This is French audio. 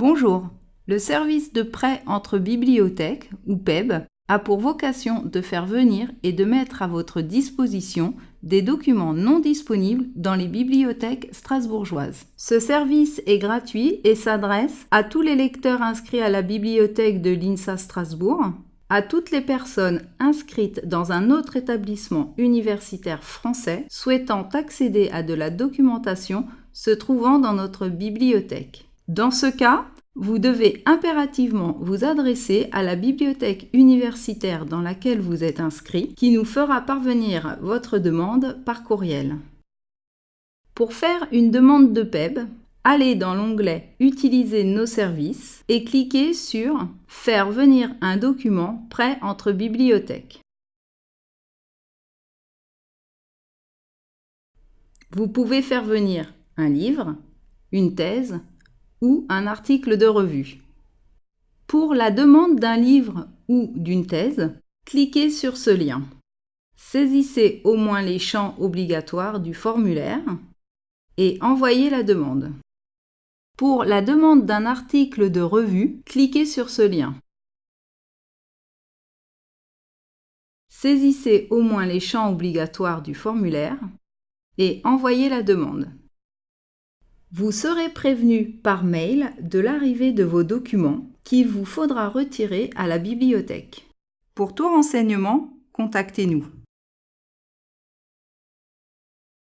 Bonjour, le service de prêt entre bibliothèques, ou PEB, a pour vocation de faire venir et de mettre à votre disposition des documents non disponibles dans les bibliothèques strasbourgeoises. Ce service est gratuit et s'adresse à tous les lecteurs inscrits à la bibliothèque de l'INSA Strasbourg, à toutes les personnes inscrites dans un autre établissement universitaire français souhaitant accéder à de la documentation se trouvant dans notre bibliothèque. Dans ce cas, vous devez impérativement vous adresser à la bibliothèque universitaire dans laquelle vous êtes inscrit qui nous fera parvenir votre demande par courriel. Pour faire une demande de PEB, allez dans l'onglet Utiliser nos services et cliquez sur Faire venir un document prêt entre bibliothèques. Vous pouvez faire venir un livre, une thèse, ou un article de revue. Pour la demande d'un livre ou d'une thèse, cliquez sur ce lien. Saisissez au moins les champs obligatoires du formulaire et envoyez la demande. Pour la demande d'un article de revue, cliquez sur ce lien. Saisissez au moins les champs obligatoires du formulaire et envoyez la demande. Vous serez prévenu par mail de l'arrivée de vos documents qu'il vous faudra retirer à la bibliothèque. Pour tout renseignement, contactez-nous.